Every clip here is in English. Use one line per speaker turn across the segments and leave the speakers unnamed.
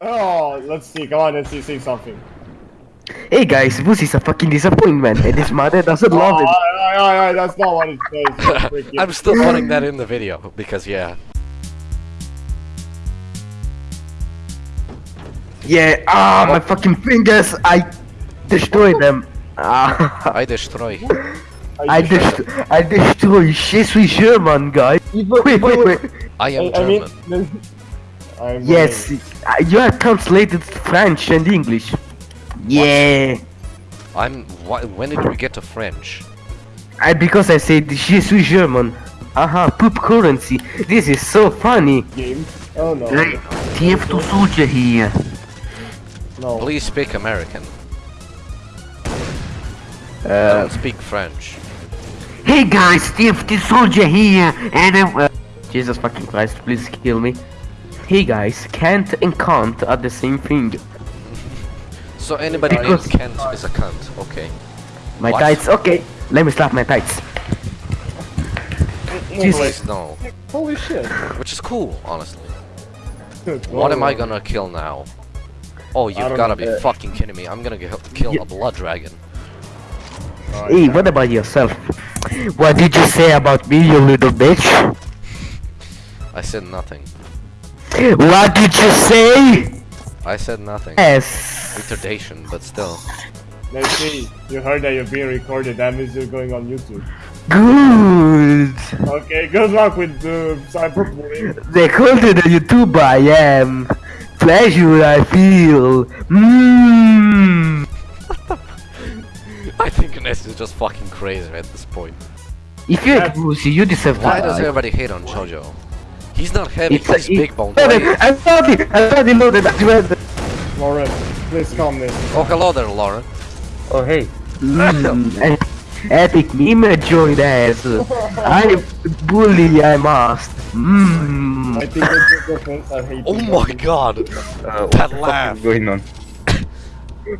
Oh, let's see. Come on, let's see. Say something.
Hey guys, Pussy's a fucking disappointment, and his mother doesn't
Oh,
love him.
alright, alright, alright, that's not what it says.
I'm still putting that in the video because yeah.
Yeah, ah, my fucking fingers, I destroyed them. Ah,
I destroy.
I dest I destroy Je suis German, guy. Wait, wait, wait.
I am
I, I mean,
German.
I'm
Yes, uh, you are translated French and English. Yeah,
I'm. Why, when did we get to French?
I because I said Je suis German. Aha, poop currency. This is so funny.
game. Oh no.
Right, TF2 soldier here.
No.
Please speak American.
Uh,
don't speak French.
hey guys, TF2 soldier here, and I'm, uh, Jesus fucking Christ, please kill me. Hey guys, can't and can't are the same thing.
So anybody named
Because-
Kent is a cunt. Okay.
My
What?
tights, okay. Let me slap my tights.
Please no.
Holy shit.
Which is cool, honestly. What am I gonna kill now? Oh, you've gotta be fucking kidding me. I'm gonna get, kill
Yeah.
a blood dragon.
Hey, what about yourself? What did you say about me, you little bitch?
I said nothing.
What did you say?
I said nothing.
Yes.
Retardation, but still.
Let's see. You heard that you're being recorded. That means you're going on YouTube.
Good.
Okay, good luck with the cyberbullying.
They called it a YouTuber I am. Pleasure I feel. Mmm.
I think Ness is just fucking crazy at this point.
If you're a pussy, you deserve
Why
to
does everybody hate on Jojo? He's not heavy,
It's a-
he's big bone.
it- I thought it. I thought it loaded. I read.
Lauren, please calm this.
Oh, hello there, Lauren.
Oh hey,
Mm, epic meme joined ass. I bully I must.
I
Mmm.
think that's the difference. I hate
Oh my
guys.
god!
uh, what
That
the fuck
laugh.
is going on?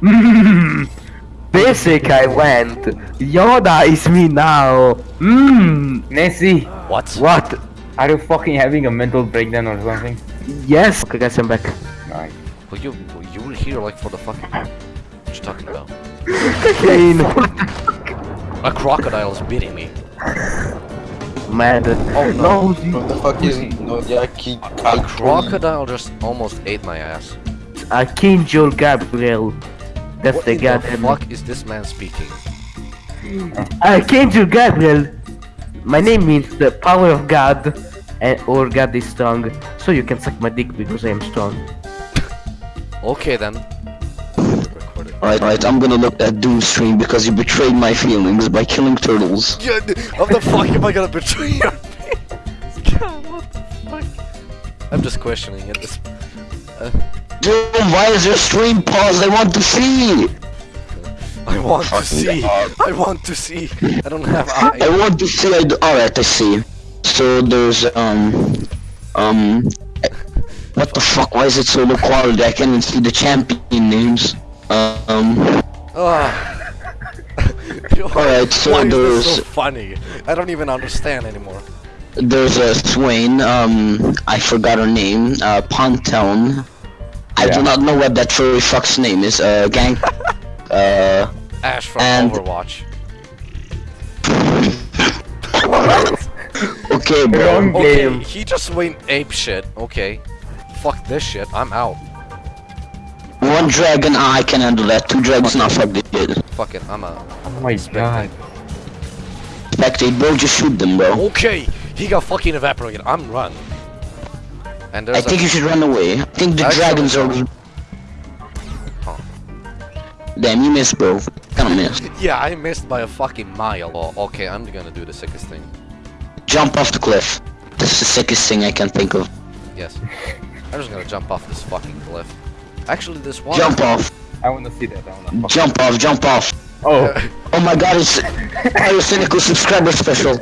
Mmm. Basic I went. Yoda is me now. Mmm.
Nancy,
What?
What?
Are you fucking having a mental breakdown or something?
Yes. Okay, guys, I'm back.
Nice.
Well, you you were here like for the fucking. What you talking about?
Kane.
A crocodile is beating me.
Mad.
Oh
no.
What the fuck is Nodiaki
A crocodile just almost ate my ass.
A King Archangel Gabriel. That's
What
the
in the fuck is this man speaking?
A King Archangel Gabriel. My name means the power of God, and or God this strong. So you can suck my dick because I am strong.
Okay then.
Alright, alright, I'm gonna look at Doom stream because you betrayed my feelings by killing turtles.
Yeah, how the fuck am I gonna betray your God, what the fuck? I'm just questioning it. This, uh,
Dude, why is your stream paused? I want to see!
I want to
oh,
see. I want to see. I don't have eyes.
I want to see, I d- alright, I see. So there's, um, um, what the fuck, why is it so low quality? I can't even see the champion names. Um,
Ah.
Alright, so
Why is this
there's-
so funny? I don't even understand anymore.
there's a Swain, um, I forgot her name, uh, Pontown. I do not know what that furry fuck's name is, uh, gang, uh,
Ashe from
And-
Overwatch.
okay, bro.
Wrong
Okay, he just went ape shit. Okay. Fuck this shit. I'm out.
One dragon, I can handle that. Two dragons, not fuck this shit.
Fuck it. I'm a
Oh my god.
Spectate, bro, just shoot them, bro.
Okay, he got fucking evaporated. I'm run. And
I think you should run away. I think the
Actually,
dragons are...
Huh.
Damn, you missed, bro. Kinda missed.
yeah, I missed by a fucking mile. Oh, okay, I'm gonna do the sickest thing.
Jump off the cliff. That's the sickest thing I can think of.
Yes, I'm just gonna jump off this fucking cliff. Actually, this one.
Jump off.
I wanna see that. I wanna.
Jump off, jump off.
Oh,
Oh my god, it's Pyrocynical subscriber special.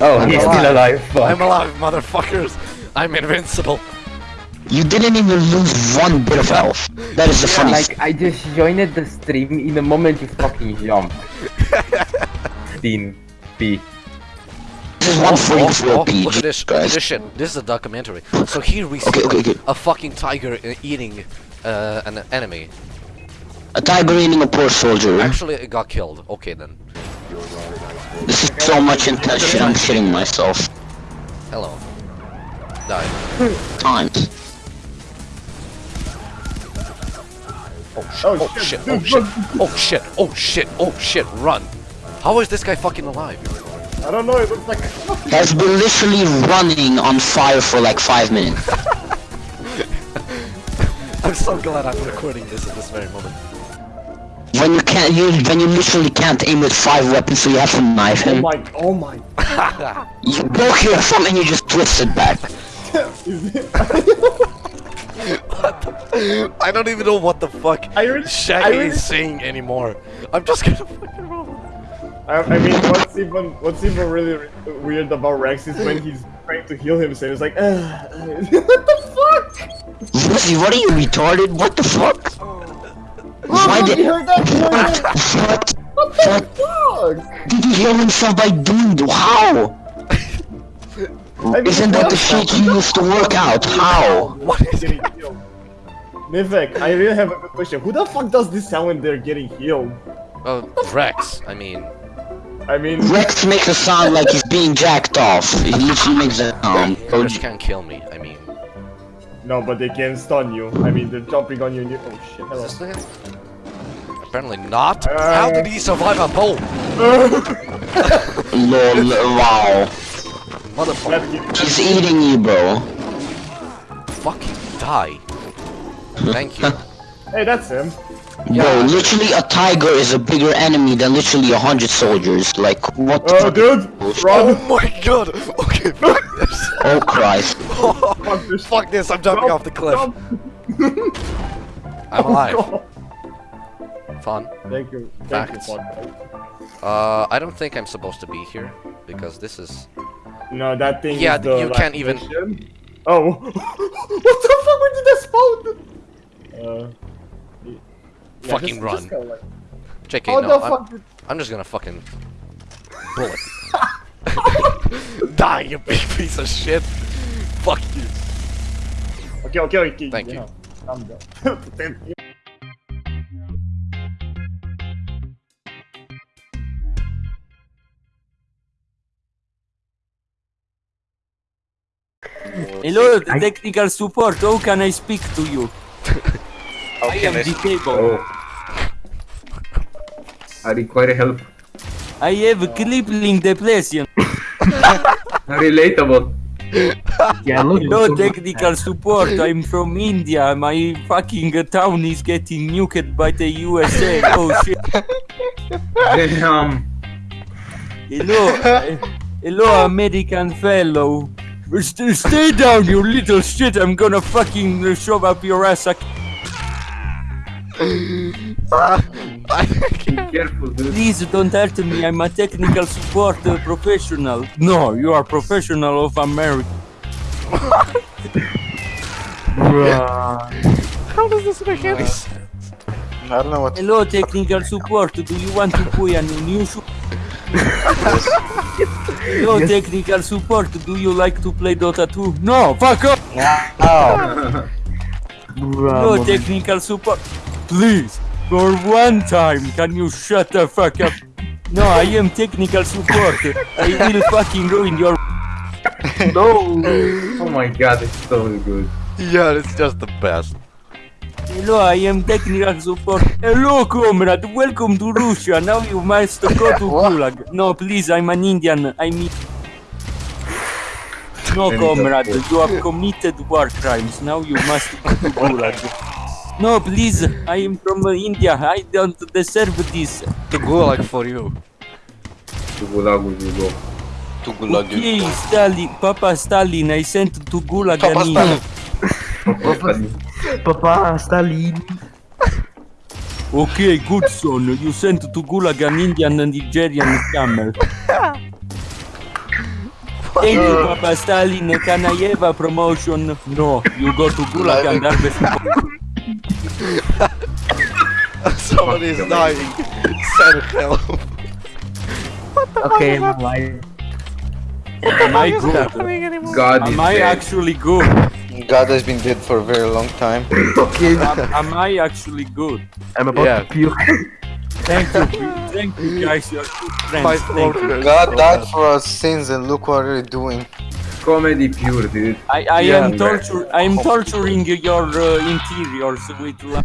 oh, he's still alive. Fuck.
I'm alive, motherfuckers. I'm invincible.
You didn't even lose one bit of health. That is the
Yeah,
funniest.
like I just joined the stream in the moment you fucking jumped. Dean P.
is one for you for
oh,
a PG,
look at this, look at
guys.
this shit. This is a documentary. So here we see
Okay, okay, okay.
a fucking tiger eating uh, an enemy.
A tiger eating a poor soldier.
Actually, it got killed. Okay then.
This is so much intense shit, I'm shitting myself.
Hello. Die.
Times.
Oh shit! Oh shit! Oh shit! Oh shit! Oh shit! Oh shit! Run! How is this guy fucking alive?
I don't know, it looks like
Has been literally running on fire for like five minutes.
I'm so glad I'm recording this at this very moment.
When you can't, you when you literally can't aim with five weapons, so you have to knife him.
Oh
him.
my, oh my.
You broke your thumb and you just twisted back.
Is it,
I don't even know what the fuck
I really- I
Shaggy
really-
is saying anymore. I'm just gonna fucking roll.
I, I mean, what's even what's even really re- weird about Rex is when he's trying to heal himself. It's like, uh, what the fuck?
Lucy, what are you retarded? What the fuck? Why
Oh,
did
you heard that? You
what? What?
What the fuck?
Did he heal himself by doing how?
mean,
Isn't that the shit you used to work out? How?
What is
Getting healed. Nivek, I really have a good question. Who the fuck does this sound when they're getting healed?
Uh, Rex, I mean.
I mean,
Rex makes a sound like he's being jacked off. He literally makes a sound. So
Rex can't kill me, I mean.
no, but they can stun you. I mean, they're jumping on you. And you oh shit! Hello.
Is this? Apparently not.
Uh,
How did he survive a bow?
lol, wow.
Motherfucker.
He's eating you, bro.
Fucking die. Thank you.
Hey, that's him.
Bro, literally a tiger is a bigger enemy than literally a hundred soldiers. Like, what the
Oh,
fuck?
dude,
Oh my god! Okay, fuck this.
Oh Christ.
Fuck this.
fuck this, I'm jumping
Jump,
off the cliff. I'm alive.
Oh,
Fun.
Thank you. Thank
Facts.
you, fuck.
Uh, I don't think I'm supposed to be here. Because this is...
No, that thing.
Yeah,
is the
you
last
can't even-
mission. Oh, what the fuck? Where did that spawn? Uh. Y- yeah,
Fucking
just-
run.
just go, like-
JK,
How oh,
no,
the
I'm. I'm just gonna fucking... Bullet. Die, you big piece of shit! Fuck you.
Okay, okay, okay.
Thank
yeah,
you.
Calm down. Thank you.
Hello, technical support. How can I speak to you? I am disabled.
I require help.
I have crippling depression.
Relatable.
Yeah.
No technical support. I'm from India. My fucking town is getting nuked by the USA. Oh shit.
Damn.
Hello, uh, hello, American fellow. St- stay down, you little shit. I'm gonna fucking shove up your ass. I-
Be careful, dude.
Please don't hurt me. I'm a technical support uh, professional. No, you are professional of America.
How does this make any sense?
I don't know what.
Hello, technical support. Do you want to buy a new shoe? Hello, technical support. Do you like to play Dota 2? No, fuck off. No, technical support. Please, for one time, can you shut the fuck up? No, I am technical support. I will fucking ruin your. no!
Oh my god, it's so good.
Yeah, it's just the best.
Hello, I am technical support. Hello, comrade. Welcome to Russia. Now you must go to Gulag. No, please, I'm an Indian. I mean. No, comrade. You have committed war crimes. Now you must go to Gulag. No, please. I am from uh, India. I don't deserve this.
To gulag for you.
To Gulag you go.
To gulag
Okay, Stalin, Papa Stalin, I sent to Gulag an India.
Papa, Stalin.
Okay, good son. You sent to Gulag an Indian and Nigerian camel. Thank you, Papa Stalin. Can I have a promotion? No, you go to Gulag and harvest.
Somebody is dying. Send help.
Okay, I'm alive.
Am I good?
God is
Am I
dead.
actually good?
God has been dead for a very long time.
Okay.
Am, am I actually good?
I'm about
Yeah.
to puke.
Thank you, thank you guys, you're good friends.
My
Thank you.
Lord.
God died for our sins and look what we're doing.
Comedy pure, dude.
I, I
Yeah.
am torture. I am torturing your uh, interiors with. la-